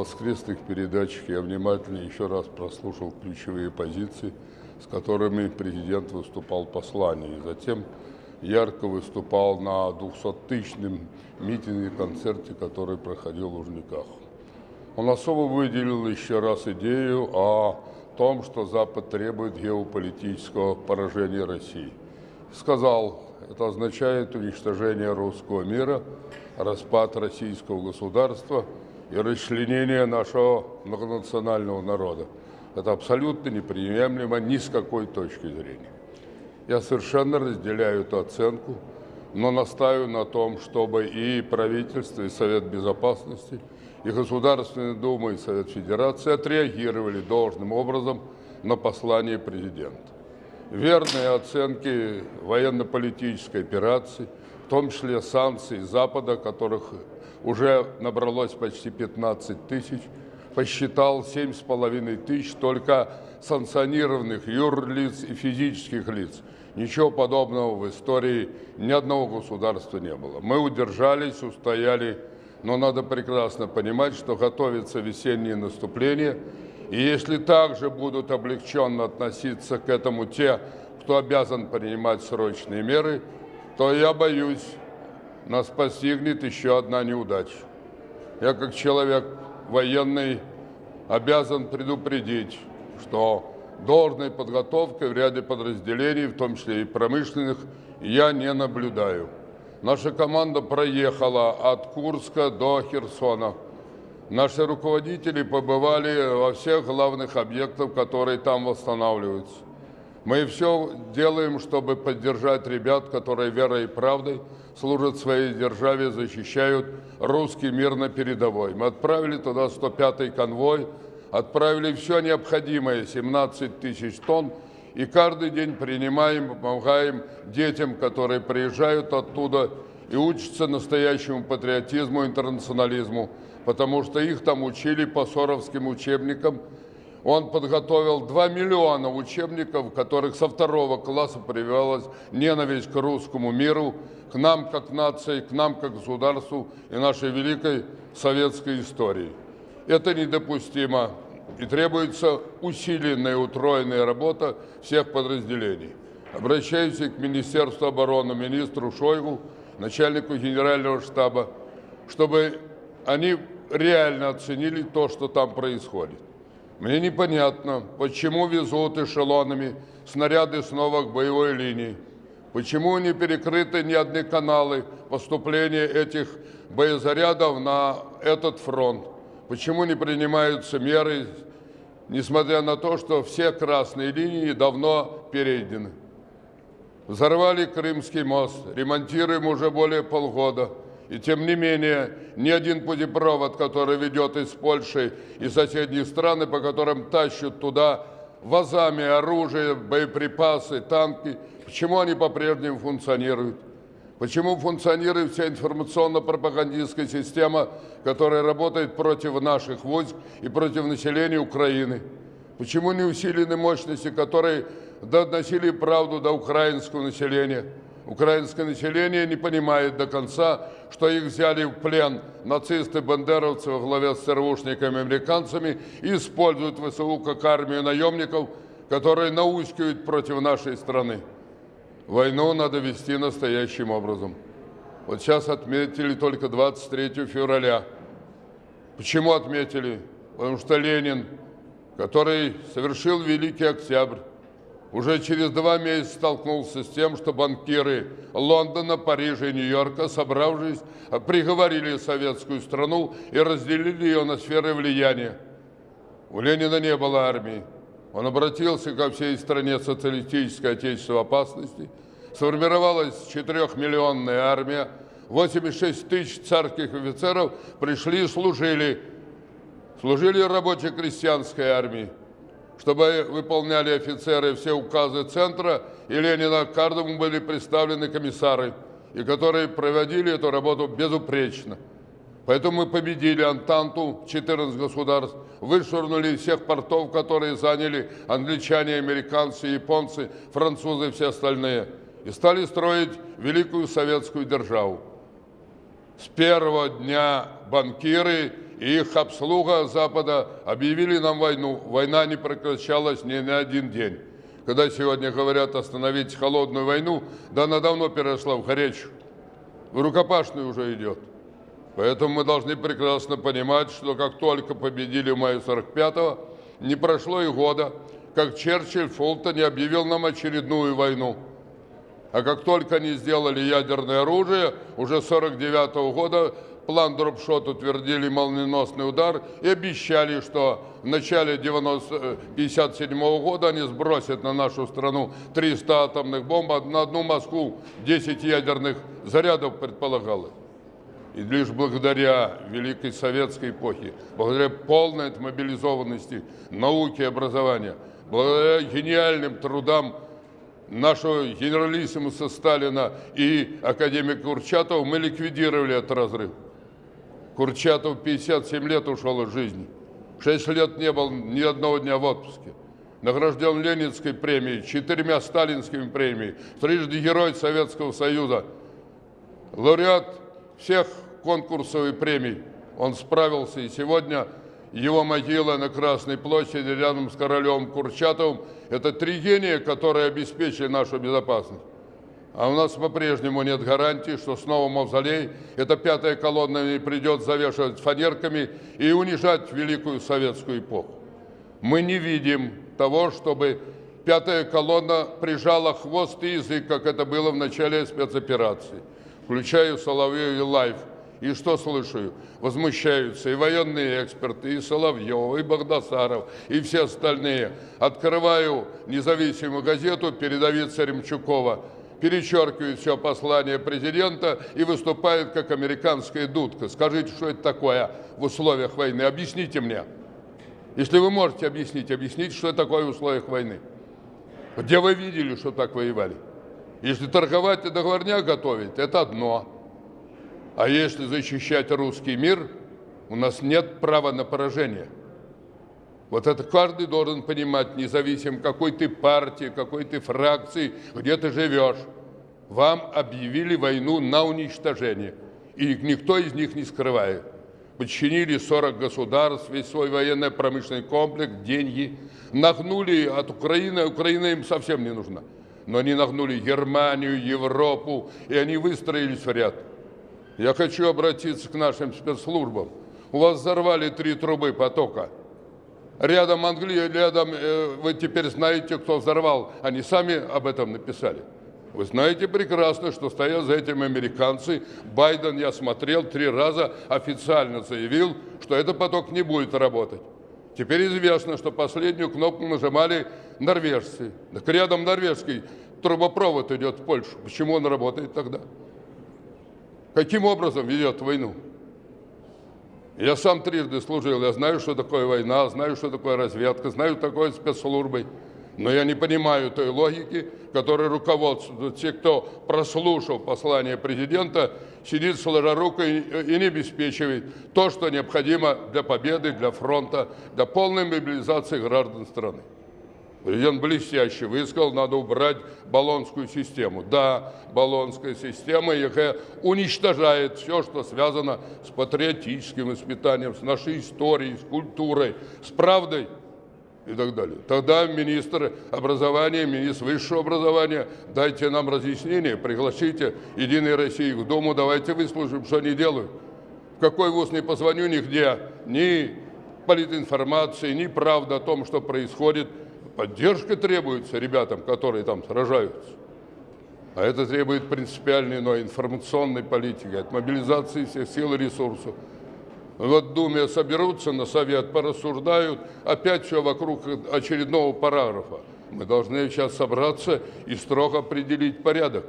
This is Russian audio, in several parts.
воскресных передачах я внимательно еще раз прослушал ключевые позиции, с которыми президент выступал в послании. И затем ярко выступал на 200-тысячном митинге, концерте, который проходил в Лужниках. Он особо выделил еще раз идею о том, что Запад требует геополитического поражения России. Сказал, это означает уничтожение русского мира, распад российского государства и расчленение нашего многонационального народа. Это абсолютно неприемлемо ни с какой точки зрения. Я совершенно разделяю эту оценку, но настаиваю на том, чтобы и правительство, и Совет Безопасности, и Государственная Дума, и Совет Федерации отреагировали должным образом на послание президента. Верные оценки военно-политической операции, в том числе санкций Запада, которых уже набралось почти 15 тысяч, посчитал 7,5 тысяч только санкционированных юрлиц и физических лиц. Ничего подобного в истории ни одного государства не было. Мы удержались, устояли, но надо прекрасно понимать, что готовится весеннее наступление, и если также будут облегченно относиться к этому те, кто обязан принимать срочные меры, то я боюсь, нас постигнет еще одна неудача. Я как человек военный обязан предупредить, что должной подготовкой в ряде подразделений, в том числе и промышленных, я не наблюдаю. Наша команда проехала от Курска до Херсона. Наши руководители побывали во всех главных объектах, которые там восстанавливаются. Мы все делаем, чтобы поддержать ребят, которые верой и правдой служат своей державе, защищают русский мир на передовой. Мы отправили туда 105-й конвой, отправили все необходимое, 17 тысяч тонн, и каждый день принимаем, помогаем детям, которые приезжают оттуда и учатся настоящему патриотизму, интернационализму, потому что их там учили по соровским учебникам. Он подготовил 2 миллиона учебников, которых со второго класса прививалась ненависть к русскому миру, к нам как нации, к нам как государству и нашей великой советской истории. Это недопустимо и требуется усиленная, утроенная работа всех подразделений. Обращаюсь к Министерству обороны, министру Шойгу, начальнику генерального штаба, чтобы они реально оценили то, что там происходит. Мне непонятно, почему везут эшелонами снаряды снова к боевой линии, почему не перекрыты ни одни каналы поступления этих боезарядов на этот фронт. Почему не принимаются меры, несмотря на то, что все красные линии давно перейдены? Взорвали Крымский мост, ремонтируем уже более полгода. И тем не менее, ни один путепровод, который ведет из Польши и соседних стран, по которым тащат туда вазами оружие, боеприпасы, танки, почему они по-прежнему функционируют? Почему функционирует вся информационно-пропагандистская система, которая работает против наших войск и против населения Украины? Почему не усилены мощности, которые доносили правду до украинского населения? Украинское население не понимает до конца, что их взяли в плен нацисты-бандеровцы во главе с ЦРУшниками-американцами и используют ВСУ как армию наемников, которые наускивают против нашей страны. Войну надо вести настоящим образом. Вот сейчас отметили только 23 февраля. Почему отметили? Потому что Ленин, который совершил Великий Октябрь, уже через два месяца столкнулся с тем, что банкиры Лондона, Парижа и Нью-Йорка, собравшись, приговорили советскую страну и разделили ее на сферы влияния. У Ленина не было армии. Он обратился ко всей стране социалистической отечественной опасности. Сформировалась четырехмиллионная армия. 86 тысяч царских офицеров пришли и служили. Служили рабоче-крестьянской армии, чтобы выполняли офицеры все указы Центра, и Ленина каждому были представлены комиссары, и которые проводили эту работу безупречно. Поэтому мы победили Антанту, 14 государств, вышвырнули всех портов, которые заняли англичане, американцы, японцы, французы и все остальные, и стали строить великую советскую державу. С первого дня банкиры и их обслуга Запада объявили нам войну. Война не прекращалась ни на один день. Когда сегодня говорят остановить холодную войну, да она давно перешла в горячую. В рукопашную уже идет. Поэтому мы должны прекрасно понимать, что как только победили в мае 45-го, не прошло и года, как Черчилль в Фултоне объявил нам очередную войну. А как только они сделали ядерное оружие, уже 49 -го года план Дропшот утвердили молниеносный удар и обещали, что в начале 1957 -го года они сбросят на нашу страну 300 атомных бомб, на одну Москву 10 ядерных зарядов предполагалось. И лишь благодаря Великой Советской эпохе, благодаря полной отмобилизованности науки и образования, благодаря гениальным трудам нашего генералиссимуса Сталина и академика Курчатова, мы ликвидировали этот разрыв. Курчатов 57 лет ушел из жизни. 6 лет не был ни одного дня в отпуске. Награжден Ленинской премией, четырьмя сталинскими премиями, трижды Герой Советского Союза, лауреат всех конкурсов и премий. Он справился, и сегодня его могила на Красной площади рядом с Королевым, Курчатовым – это три гения, которые обеспечили нашу безопасность. А у нас по-прежнему нет гарантии, что снова мавзолей, эта пятая колонна не придет завешивать фанерками и унижать великую советскую эпоху. Мы не видим того, чтобы пятая колонна прижала хвост и язык, как это было в начале спецоперации. Включаю Соловьев Live. И что слышу? Возмущаются и военные эксперты, и Соловьев, и Богдасаров, и все остальные. Открываю независимую газету передовица Ремчукова перечеркивает все послание президента и выступает как американская дудка. Скажите, что это такое в условиях войны? Объясните мне. Если вы можете объяснить, объясните, что такое в условиях войны. Где вы видели, что так воевали? Если торговать и договорня готовить, это одно. А если защищать русский мир, у нас нет права на поражение. Вот это каждый должен понимать, независимо какой ты партии, какой ты фракции, где ты живешь. Вам объявили войну на уничтожение. И никто из них не скрывает. Подчинили 40 государств, весь свой военно-промышленный комплекс, деньги. Нагнули от Украины, Украина им совсем не нужна. Но они нагнули Германию, Европу, и они выстроились в ряд. Я хочу обратиться к нашим спецслужбам. У вас взорвали три трубы потока – рядом Англия, рядом э, вы теперь знаете, кто взорвал. Они сами об этом написали. Вы знаете прекрасно, что стоят за этим американцы. Байден, я смотрел, три раза официально заявил, что этот поток не будет работать. Теперь известно, что последнюю кнопку нажимали норвежцы. Так рядом норвежский трубопровод идет в Польшу. Почему он работает тогда? Каким образом ведет войну? Я сам трижды служил, я знаю, что такое война, знаю, что такое разведка, знаю, что такое спецслужбы. Но я не понимаю той логики, которой руководство, те, кто прослушал послание президента, сидит сложа рукой и не обеспечивает то, что необходимо для победы, для фронта, для полной мобилизации граждан страны. Президент блестяще высказал, надо убрать баллонскую систему. Да, баллонская система ЕХ уничтожает все, что связано с патриотическим воспитанием, с нашей историей, с культурой, с правдой и так далее. Тогда министр образования, министр высшего образования, дайте нам разъяснение, пригласите Единой России в Думу, давайте выслушаем, что они делают. В какой вуз не позвоню, нигде, ни политинформации, ни правда о том, что происходит – Поддержка требуется ребятам, которые там сражаются. А это требует принципиальной иной информационной политики, от мобилизации всех сил и ресурсов. Вот Думе соберутся на совет, порассуждают, опять все вокруг очередного параграфа. Мы должны сейчас собраться и строго определить порядок.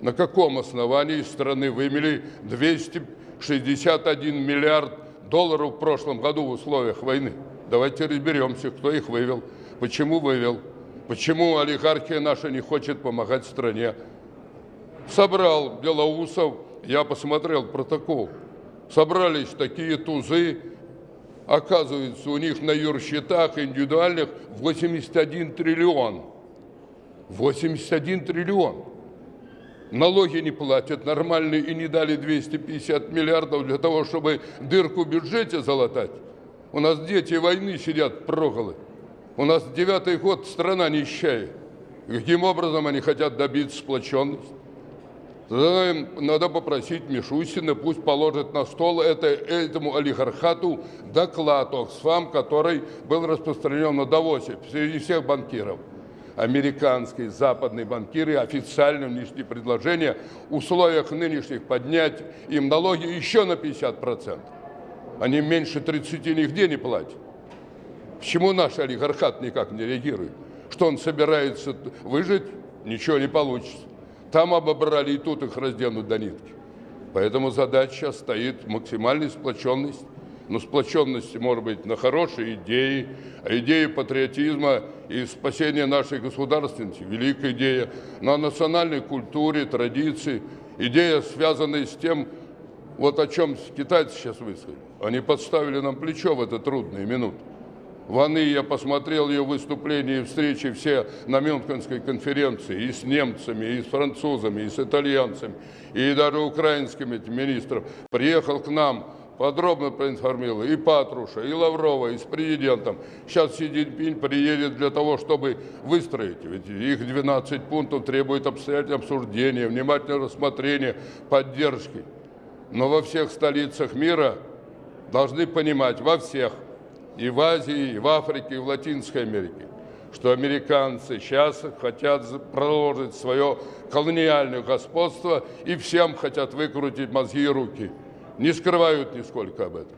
На каком основании страны вымели 261 миллиард долларов в прошлом году в условиях войны? Давайте разберемся, кто их вывел, почему вывел, почему олигархия наша не хочет помогать стране. Собрал Белоусов, я посмотрел протокол. Собрались такие тузы, оказывается, у них на юрсчетах индивидуальных 81 триллион. 81 триллион. налоги не платят нормальные и не дали 250 миллиардов для того, чтобы дырку в бюджете залатать. У нас дети войны сидят проголы. У нас девятый год страна нищая. Каким образом они хотят добиться сплоченности? Надо попросить Мишустина, пусть положит на стол это, этому олигархату доклад Оксфам, который был распространен на Давосе среди всех банкиров. Американские, западные банкиры официально внесли предложение в условиях нынешних поднять им налоги еще на 50%. Они меньше 30 нигде не платят. Почему наш олигархат никак не реагирует? Что он собирается выжить? Ничего не получится. Там обобрали, и тут их разденут до нитки. Поэтому задача стоит максимальной сплоченность. Но сплоченность может быть на хорошие идеи, а идеи патриотизма и спасения нашей государственности, великая идея, на национальной культуре, традиции, идея, связанная с тем, вот о чем китайцы сейчас высказали. Они подставили нам плечо в это трудные минуты. Ваны я посмотрел ее выступления и встречи все на Мюнхенской конференции и с немцами, и с французами, и с итальянцами, и даже украинскими министров. Приехал к нам, подробно проинформировал и Патруша, и Лаврова, и с президентом. Сейчас Си Цзиньпинь приедет для того, чтобы выстроить. Ведь их 12 пунктов требует обстоятельного обсуждения, внимательного рассмотрения, поддержки. Но во всех столицах мира должны понимать, во всех – и в Азии, и в Африке, и в Латинской Америке, что американцы сейчас хотят продолжить свое колониальное господство и всем хотят выкрутить мозги и руки. Не скрывают нисколько об этом.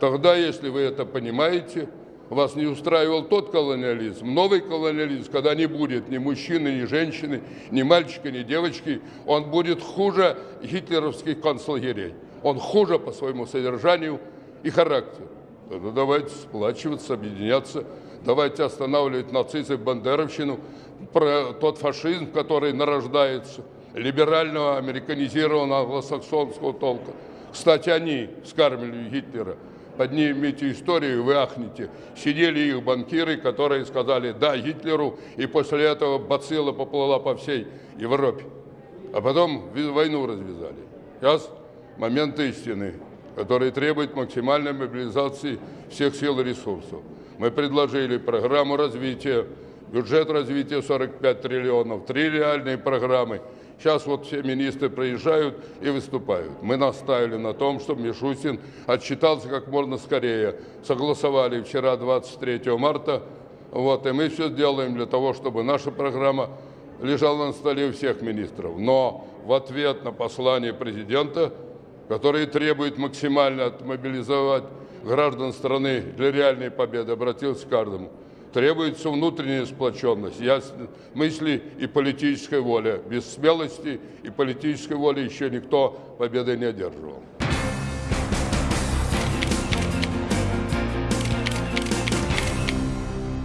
Тогда, если вы это понимаете, вас не устраивал тот колониализм, новый колониализм, когда не будет ни мужчины, ни женщины, ни мальчика, ни девочки, он будет хуже гитлеровских концлагерей. Он хуже по своему содержанию и характеру. Ну давайте сплачиваться, объединяться, давайте останавливать нацизм бандеровщину, про тот фашизм, который нарождается, либерального, американизированного англосаксонского толка. Кстати, они скармливали Гитлера. Поднимите историю, вы ахнете. Сидели их банкиры, которые сказали «да» Гитлеру, и после этого бацилла поплыла по всей Европе. А потом войну развязали. Сейчас момент истины который требует максимальной мобилизации всех сил и ресурсов. Мы предложили программу развития, бюджет развития 45 триллионов, три реальные программы. Сейчас вот все министры приезжают и выступают. Мы настаивали на том, чтобы Мишустин отчитался как можно скорее. Согласовали вчера, 23 марта. Вот, и мы все сделаем для того, чтобы наша программа лежала на столе у всех министров. Но в ответ на послание президента который требует максимально отмобилизовать граждан страны для реальной победы, обратился к каждому. Требуется внутренняя сплоченность, ясность мысли и политическая воля. Без смелости и политической воли еще никто победы не одерживал.